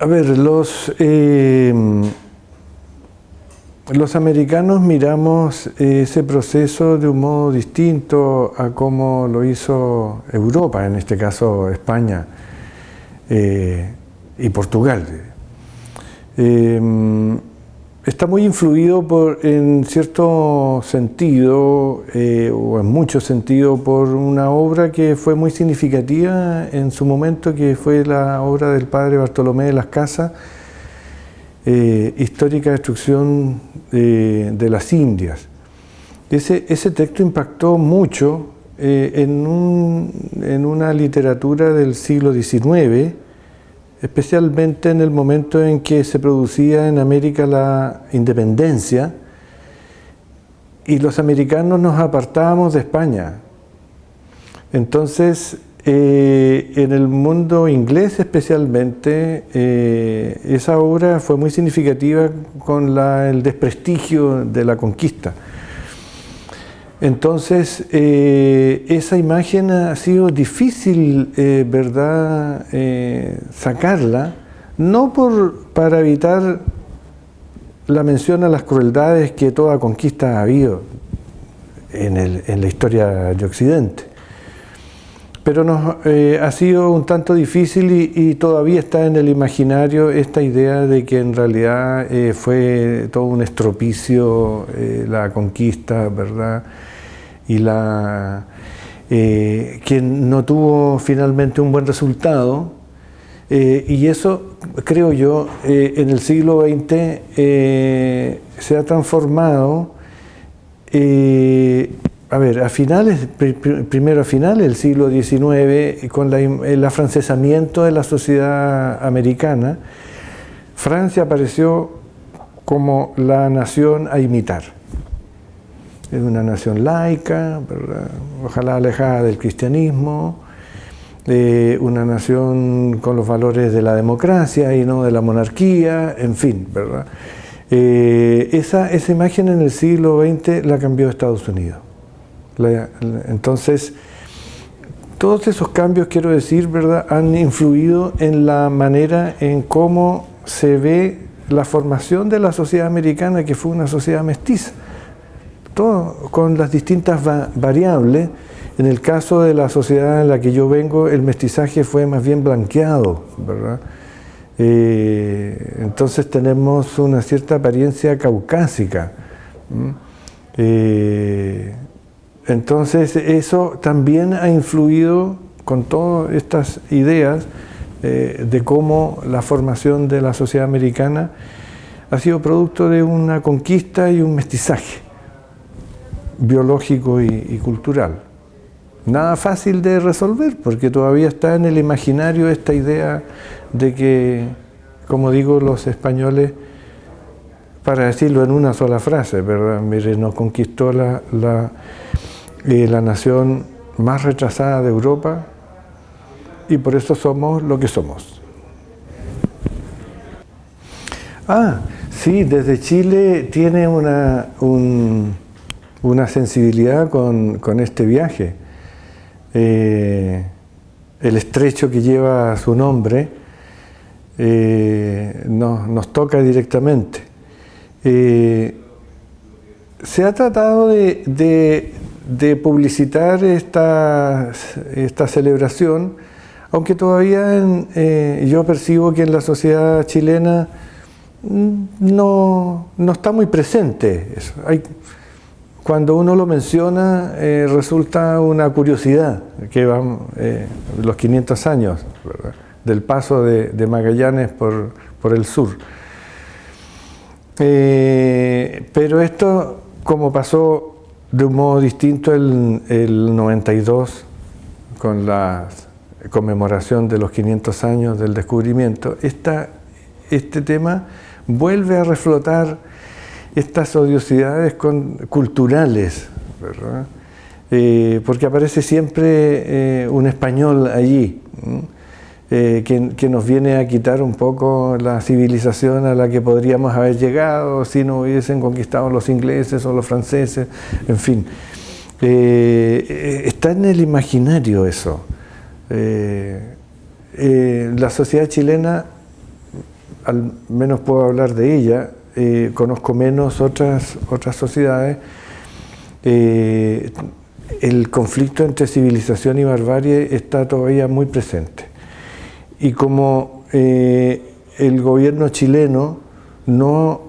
A ver, los, eh, los americanos miramos ese proceso de un modo distinto a cómo lo hizo Europa, en este caso España eh, y Portugal. Eh, está muy influido por, en cierto sentido, eh, o en mucho sentido, por una obra que fue muy significativa en su momento, que fue la obra del padre Bartolomé de las Casas, eh, Histórica Destrucción de las Indias. Ese, texto impactó mucho eh, en una literatura del siglo XIX, especialmente en el momento en que se producía en América la independencia y los americanos nos apartábamos de España. Entonces, eh, en el mundo inglés especialmente, eh, esa obra fue muy significativa con el desprestigio de la conquista. Entonces, eh, esa imagen ha sido difícil, eh, ¿verdad?, eh, sacarla, no por, para evitar la mención a las crueldades que toda conquista ha habido en, la historia de Occidente, pero nos, ha sido un tanto difícil y, y, todavía está en el imaginario esta idea de que en realidad fue todo un estropicio la conquista, ¿verdad?, y la, eh, que no tuvo finalmente un buen resultado. Eh, y eso, creo yo, eh, en el siglo XX se ha transformado, a ver, a finales, primero a finales del siglo XIX, con el afrancesamiento de la sociedad americana, Francia apareció como la nación a imitar es una nación laica, ojalá alejada del cristianismo, una nación con los valores de la democracia y no de la monarquía, en fin, ¿verdad? Eh, esa, esa, imagen en el siglo XX la cambió Estados Unidos. entonces, todos esos cambios, quiero decir, ¿verdad?, han influido en la manera en cómo se ve la formación de la sociedad americana, que fue una sociedad mestiza con las distintas variables. En el caso de la sociedad en la que yo vengo, el mestizaje fue más bien blanqueado, ¿verdad? Eh, entonces tenemos una cierta apariencia caucásica. Eh, entonces eso también ha influido con todas estas ideas eh, de cómo la formación de la sociedad americana ha sido producto de una conquista y un mestizaje biológico y, cultural. Nada fácil de resolver, porque todavía está en el imaginario esta idea de que, como digo los españoles, para decirlo en una sola frase, ¿verdad? Mire, nos conquistó la, la, eh, la nación más retrasada de Europa y por eso somos lo que somos. Ah, sí, desde Chile tiene una, un, una sensibilidad con, este viaje. Eh, el estrecho que lleva su nombre eh, nos, toca directamente. Eh, se ha tratado de, publicitar esta, esta, celebración, aunque todavía yo percibo que en la sociedad chilena mm, no, no está muy presente eso. Hay, cuando uno lo menciona eh, resulta una curiosidad, que van eh, los 500 años del paso de, Magallanes por, el sur. Eh, pero esto, como pasó de un modo distinto el, el 92, con la conmemoración de los 500 años del descubrimiento, este tema vuelve a reflotar estas odiosidades culturales, eh, porque aparece siempre eh, un español allí, eh, que, nos viene a quitar un poco la civilización a la que podríamos haber llegado si no hubiesen conquistado los ingleses o los franceses, en fin. está en el imaginario eso. la sociedad chilena, al menos puedo hablar de ella, conozco menos otras, otras sociedades, el conflicto entre civilización y barbarie está todavía muy presente. Y como eh, el gobierno chileno no...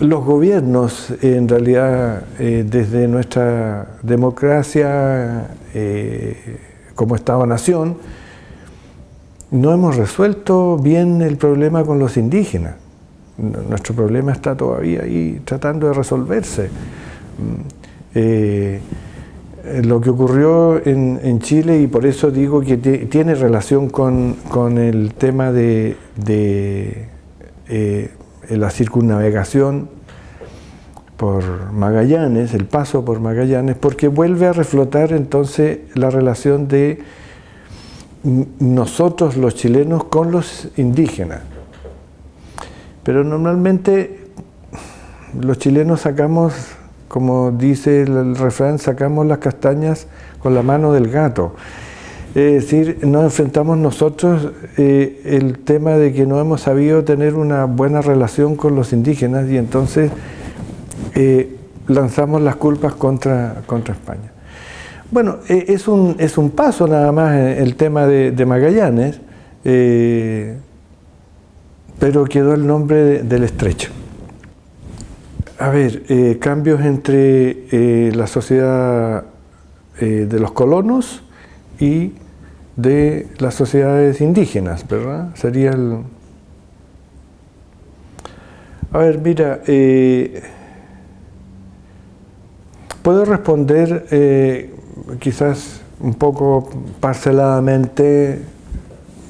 Los gobiernos, en realidad, eh, desde nuestra democracia eh, como Estado-Nación, no hemos resuelto bien el problema con los indígenas. Nuestro problema está todavía ahí tratando de resolverse. Eh, lo que ocurrió en, Chile, y por eso digo que tiene relación con, el tema de, eh, la circunnavegación por Magallanes, el paso por Magallanes, porque vuelve a reflotar entonces la relación de nosotros los chilenos con los indígenas. Pero normalmente los chilenos sacamos como dice el refrán, sacamos las castañas con la mano del gato. Es decir, nos enfrentamos nosotros eh, el tema de que no hemos sabido tener una buena relación con los indígenas y entonces eh, lanzamos las culpas contra, contra España. Bueno, eh, es, un, es un paso nada más el tema de, Magallanes, pero quedó el nombre del estrecho. A ver, eh, cambios entre eh, la sociedad eh, de los colonos y de las sociedades indígenas, ¿verdad? Sería el... A ver, mira, puedo responder quizás un poco parceladamente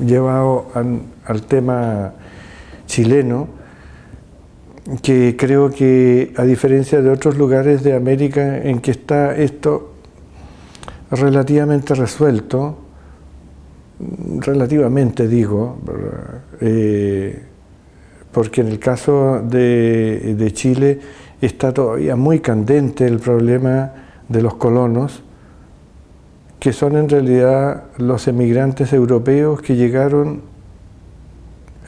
llevado al tema chileno, que creo que a diferencia de otros lugares de América en que está esto relativamente resuelto, relativamente digo, eh, porque en el caso de, de, Chile está todavía muy candente el problema de los colonos, que son en realidad los emigrantes europeos que llegaron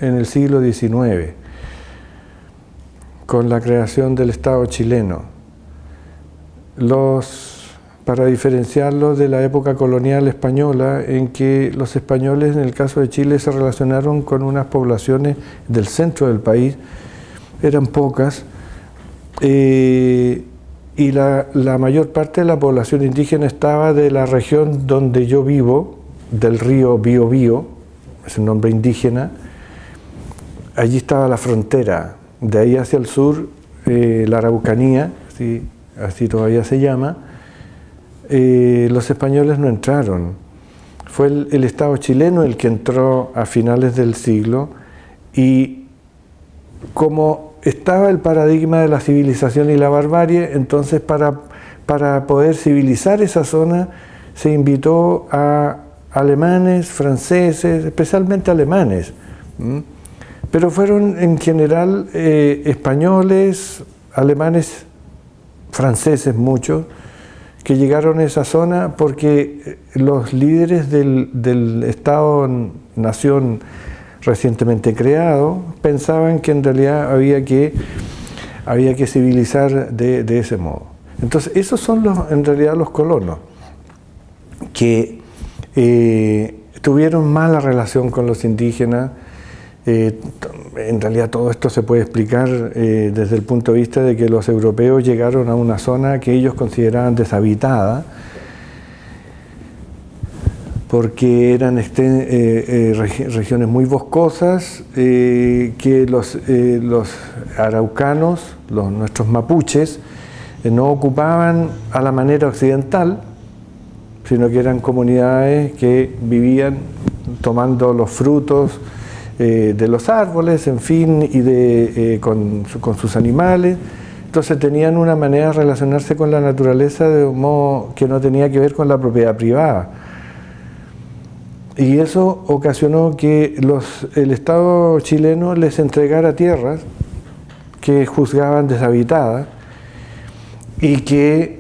en el siglo XIX con la creación del Estado chileno. Los, para diferenciarlo de la época colonial española, en que los españoles, en el caso de Chile, se relacionaron con unas poblaciones del centro del país, eran pocas, eh, y la, la, mayor parte de la población indígena estaba de la región donde yo vivo, del río Biobío, es un nombre indígena, allí estaba la frontera de ahí hacia el sur, eh, la Araucanía, así, todavía se llama, eh, los españoles no entraron. Fue el, Estado chileno el que entró a finales del siglo y como estaba el paradigma de la civilización y la barbarie, entonces para, para poder civilizar esa zona se invitó a alemanes, franceses, especialmente alemanes pero fueron en general eh, españoles, alemanes, franceses muchos, que llegaron a esa zona porque eh, los líderes del, Estado-nación recientemente creado pensaban que en realidad había que, había que civilizar de, ese modo. Entonces, esos son los, en realidad los colonos, que eh, tuvieron mala relación con los indígenas, eh, en realidad todo esto se puede explicar eh, desde el punto de vista de que los europeos llegaron a una zona que ellos consideraban deshabitada porque eran eh, regiones muy boscosas que los, los araucanos, los, nuestros mapuches, no ocupaban a la manera occidental, sino que eran comunidades que vivían tomando los frutos, eh, de los árboles, en fin, y de, eh, con, sus animales. Entonces tenían una manera de relacionarse con la naturaleza de un modo que no tenía que ver con la propiedad privada. Y eso ocasionó que los, el Estado chileno les entregara tierras que juzgaban deshabitadas y que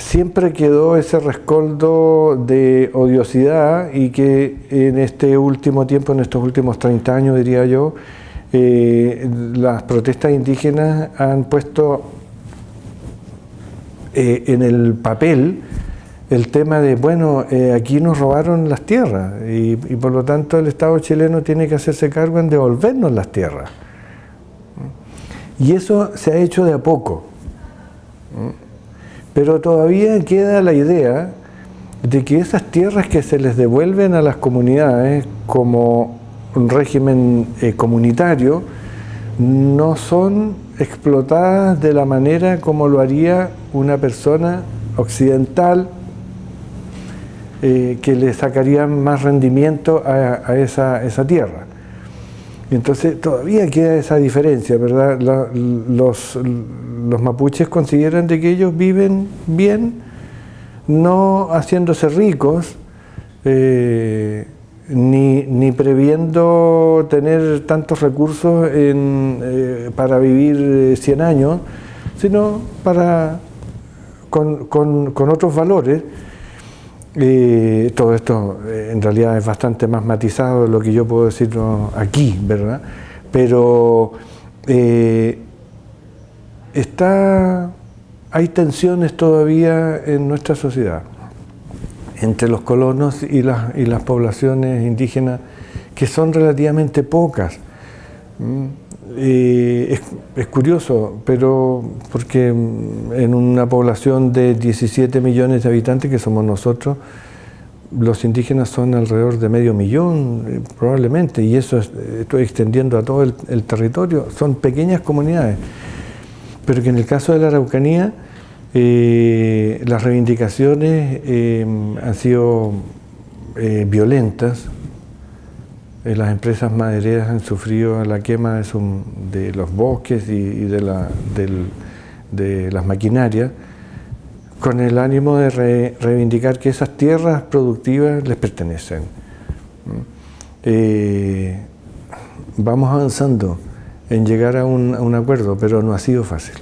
siempre quedó ese rescoldo de odiosidad y que en este último tiempo, en estos últimos 30 años diría yo, eh, las protestas indígenas han puesto eh, en el papel el tema de, bueno, eh, aquí nos robaron las tierras y, por lo tanto el Estado chileno tiene que hacerse cargo en devolvernos las tierras. Y eso se ha hecho de a poco. Pero todavía queda la idea de que esas tierras que se les devuelven a las comunidades como un régimen eh, comunitario no son explotadas de la manera como lo haría una persona occidental eh, que le sacarían más rendimiento a, esa, tierra. Entonces todavía queda esa diferencia, ¿verdad? los, los mapuches consideran de que ellos viven bien, no haciéndose ricos, eh, ni, previendo tener tantos recursos eh, para vivir 100 años, sino para, con, con otros valores todo esto eh, en realidad es bastante más matizado de lo que yo puedo decir aquí, ¿verdad? Pero eh, está, hay tensiones todavía en nuestra sociedad entre los colonos y las poblaciones indígenas que son relativamente pocas. Es, es, curioso, pero porque en una población de 17 millones de habitantes que somos nosotros, los indígenas son alrededor de medio millón, eh, probablemente, y eso estoy extendiendo a todo el, territorio, son pequeñas comunidades, pero que en el caso de la Araucanía eh, las reivindicaciones eh, han sido violentas, las empresas madereras han sufrido la quema de, los bosques y, de, la, de las maquinarias, con el ánimo de reivindicar que esas tierras productivas les pertenecen. Eh, vamos avanzando en llegar a un acuerdo, pero no ha sido fácil.